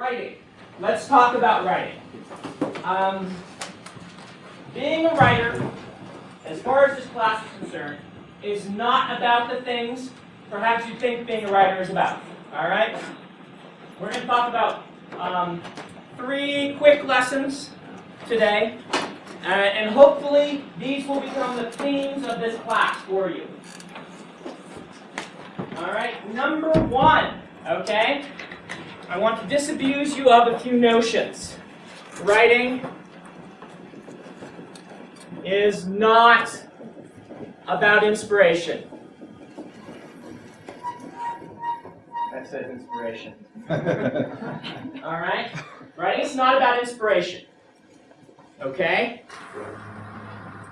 Writing. Let's talk about writing. Um, being a writer, as far as this class is concerned, is not about the things perhaps you think being a writer is about. All right? We're going to talk about um, three quick lessons today, uh, and hopefully these will become the themes of this class for you. All right, number one, okay? I want to disabuse you of a few notions. Writing is not about inspiration. That says inspiration. All right? Writing is not about inspiration. Okay?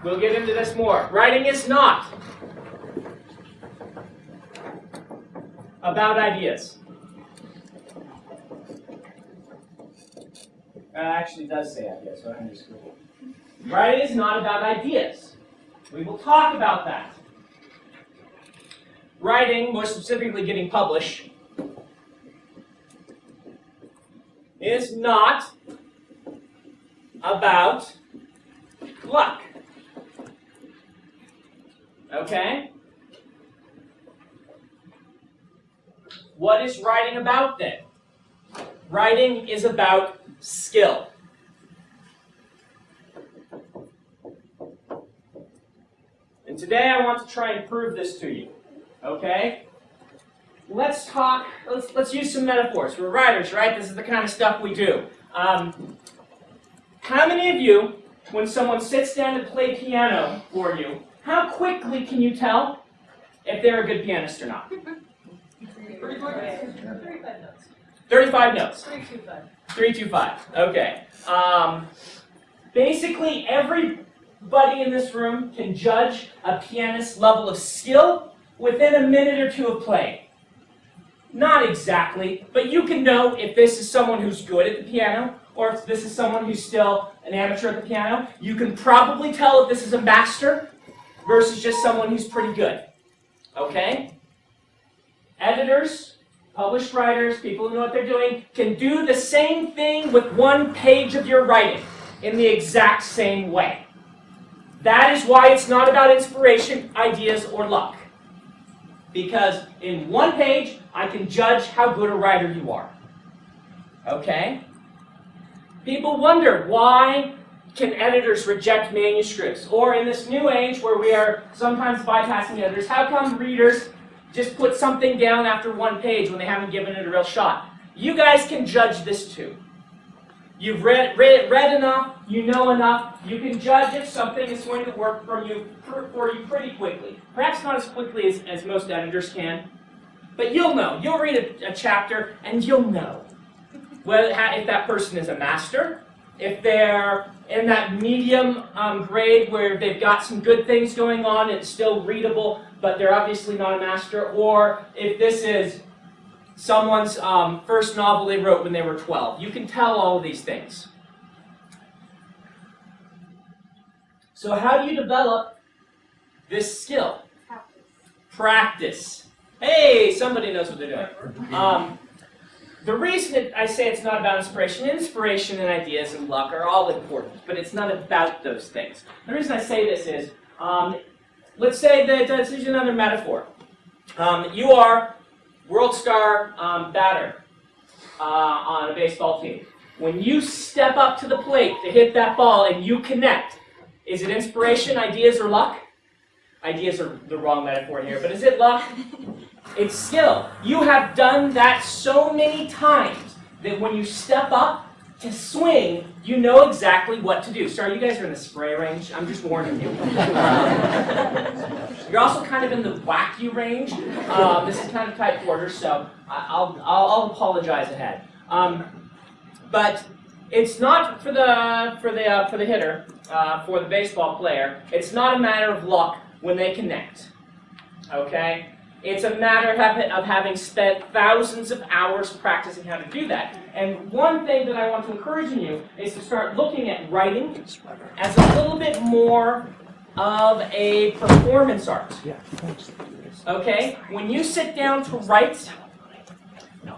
We'll get into this more. Writing is not about ideas. Actually does say ideas, so I'm just Writing is not about ideas. We will talk about that. Writing, more specifically getting published, is not about luck. Okay? What is writing about then? Writing is about skill. And today I want to try and prove this to you. Okay? Let's talk, let's, let's use some metaphors. We're writers, right? This is the kind of stuff we do. Um, how many of you, when someone sits down to play piano for you, how quickly can you tell if they're a good pianist or not? 35 notes. 35 notes. 325. 325. Okay. Um, basically, everybody in this room can judge a pianist's level of skill within a minute or two of playing. Not exactly, but you can know if this is someone who's good at the piano or if this is someone who's still an amateur at the piano. You can probably tell if this is a master versus just someone who's pretty good. Okay? Editors, published writers, people who know what they're doing, can do the same thing with one page of your writing in the exact same way. That is why it's not about inspiration, ideas, or luck. Because in one page, I can judge how good a writer you are. Okay? People wonder why can editors reject manuscripts? Or in this new age where we are sometimes bypassing editors, how come readers just put something down after one page when they haven't given it a real shot? You guys can judge this too. You've read, read, read enough, you know enough, you can judge if something is going to work for you, for you pretty quickly. Perhaps not as quickly as, as most editors can, but you'll know. You'll read a, a chapter and you'll know whether, if that person is a master, if they're in that medium um, grade where they've got some good things going on, it's still readable, but they're obviously not a master, or if this is someone's um, first novel they wrote when they were 12. You can tell all of these things. So how do you develop this skill? Practice. Practice. Hey, somebody knows what they're doing. Um, the reason it, I say it's not about inspiration, inspiration and ideas and luck are all important, but it's not about those things. The reason I say this is, um, let's say that, uh, this is another metaphor. Um, you are world star um, batter uh, on a baseball team. When you step up to the plate to hit that ball and you connect, is it inspiration, ideas, or luck? Ideas are the wrong metaphor here, but is it luck? It's skill. You have done that so many times that when you step up to swing, you know exactly what to do. Sorry, you guys are in the spray range. I'm just warning you. You're also kind of in the wacky range. Um, this is kind of tight quarters, so I'll, I'll, I'll apologize ahead. Um, but it's not for the for the uh, for the hitter, uh, for the baseball player. It's not a matter of luck when they connect. Okay. It's a matter of having spent thousands of hours practicing how to do that. And one thing that I want to encourage in you is to start looking at writing as a little bit more of a performance art. Okay? When you sit down to write,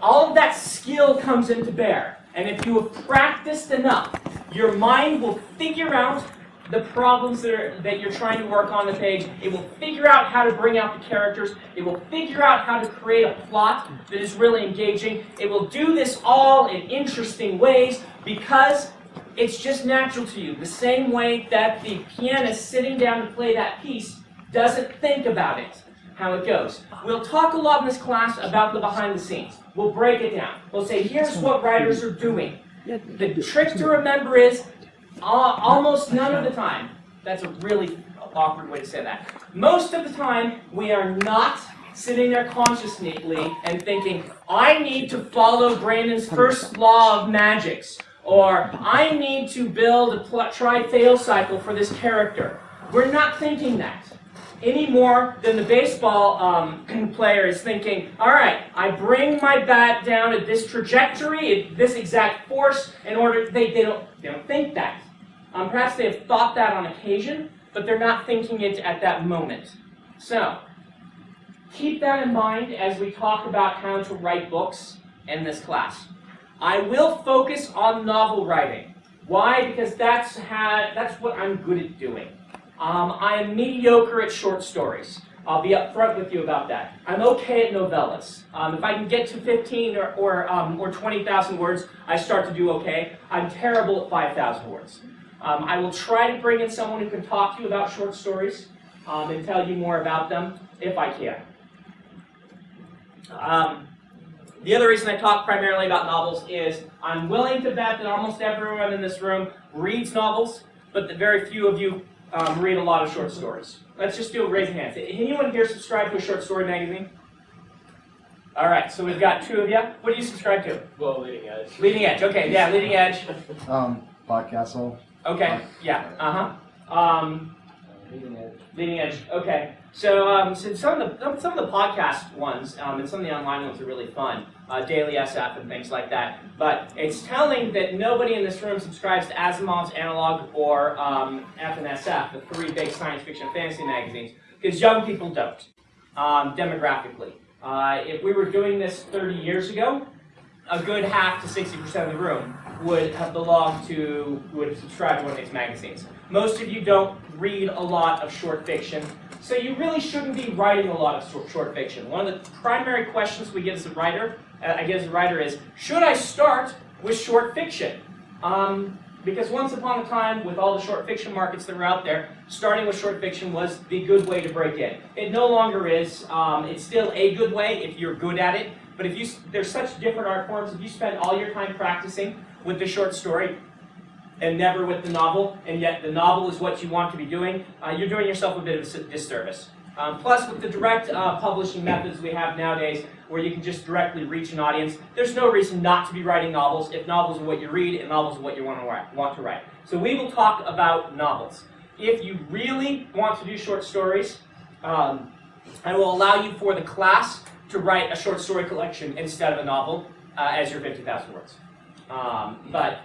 all of that skill comes into bear. And if you have practiced enough, your mind will figure out the problems that, are, that you're trying to work on the page. It will figure out how to bring out the characters. It will figure out how to create a plot that is really engaging. It will do this all in interesting ways because it's just natural to you. The same way that the pianist sitting down to play that piece doesn't think about it, how it goes. We'll talk a lot in this class about the behind the scenes. We'll break it down. We'll say, here's what writers are doing. The trick to remember is Uh, almost none of the time. That's a really awkward way to say that. Most of the time, we are not sitting there consciously and thinking, I need to follow Brandon's first law of magics, or I need to build a try-fail cycle for this character. We're not thinking that any more than the baseball um, player is thinking, all right, I bring my bat down at this trajectory, at this exact force, in order, they, they, don't, they don't think that. Um, perhaps they have thought that on occasion, but they're not thinking it at that moment. So, keep that in mind as we talk about how to write books in this class. I will focus on novel writing. Why? Because that's, how, that's what I'm good at doing. Um, I am mediocre at short stories. I'll be upfront with you about that. I'm okay at novellas. Um, if I can get to 15 or, or, um, or 20,000 words, I start to do okay. I'm terrible at 5,000 words. Um, I will try to bring in someone who can talk to you about short stories um, and tell you more about them, if I can. Um, the other reason I talk primarily about novels is I'm willing to bet that almost everyone in this room reads novels, but that very few of you um, read a lot of short stories? Let's just do a raise of hands. Anyone here subscribe to a short story magazine? All right, so we've got two of you. What do you subscribe to? Well, Leading Edge. Leading Edge, okay, yeah, Leading Edge. Um, Podcastle. Okay, yeah, uh-huh. Um, Leading Edge. Leading Edge, okay. So, um, so some of the some of the podcast ones um, and some of the online ones are really fun, uh, Daily SF and things like that. But it's telling that nobody in this room subscribes to Asimov's Analog or um, F&SF, the three big science fiction and fantasy magazines, because young people don't, um, demographically. Uh, if we were doing this 30 years ago, a good half to 60% of the room would have belonged to, would subscribe to one of these magazines. Most of you don't read a lot of short fiction, so you really shouldn't be writing a lot of short fiction. One of the primary questions we get as a writer, I get as a writer is, should I start with short fiction? Um, because once upon a time, with all the short fiction markets that were out there, starting with short fiction was the good way to break in. It no longer is. Um, it's still a good way if you're good at it. But if you, there's such different art forms. If you spend all your time practicing with the short story, and never with the novel, and yet the novel is what you want to be doing, uh, you're doing yourself a bit of a disservice. Um, plus, with the direct uh, publishing methods we have nowadays, where you can just directly reach an audience, there's no reason not to be writing novels if novels are what you read and novels are what you want to write. Want to write. So we will talk about novels. If you really want to do short stories, um, I will allow you for the class to write a short story collection instead of a novel uh, as your 50,000 words. Um, but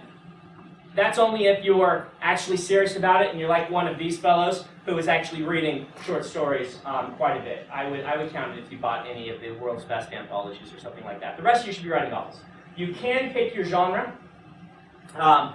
that's only if you're actually serious about it and you're like one of these fellows who is actually reading short stories um, quite a bit. I would, I would count it if you bought any of the world's best anthologies or something like that. The rest of you should be writing novels. You can pick your genre. Um,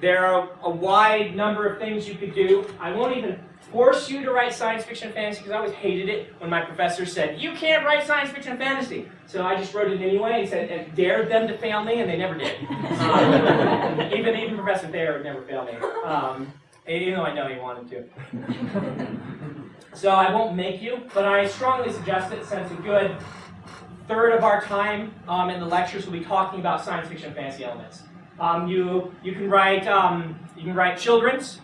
there are a wide number of things you could do. I won't even force you to write science fiction and fantasy because I always hated it when my professor said, you can't write science fiction and fantasy. So I just wrote it anyway and said, and dared them to fail me, and they never did. Um, even, even Professor Thayer would never fail me, um, even though I know he wanted to. so I won't make you, but I strongly suggest it since a good third of our time um, in the lectures will be talking about science fiction and fantasy elements. Um, you, you can write um, you can write children's,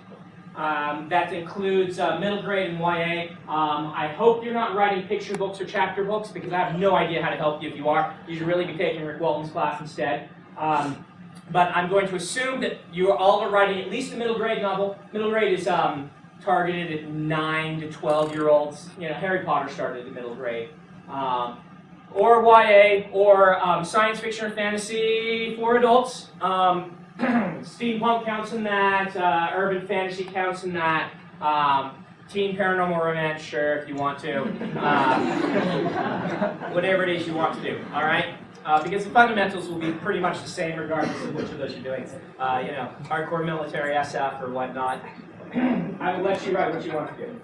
um, that includes uh, middle grade and YA. Um, I hope you're not writing picture books or chapter books because I have no idea how to help you if you are. You should really be taking Rick Walton's class instead. Um, but I'm going to assume that you all are writing at least a middle grade novel. Middle grade is um, targeted at 9 to 12 year olds. You know, Harry Potter started at middle grade. Um, or YA, or um, science fiction or fantasy for adults. Steampunk counts in that, uh, urban fantasy counts in that, um, teen paranormal romance, sure, if you want to. Uh, whatever it is you want to do, all right? uh, because the fundamentals will be pretty much the same regardless of which of those you're doing. Uh, you know, hardcore military SF or whatnot. I will let you write what you want to do.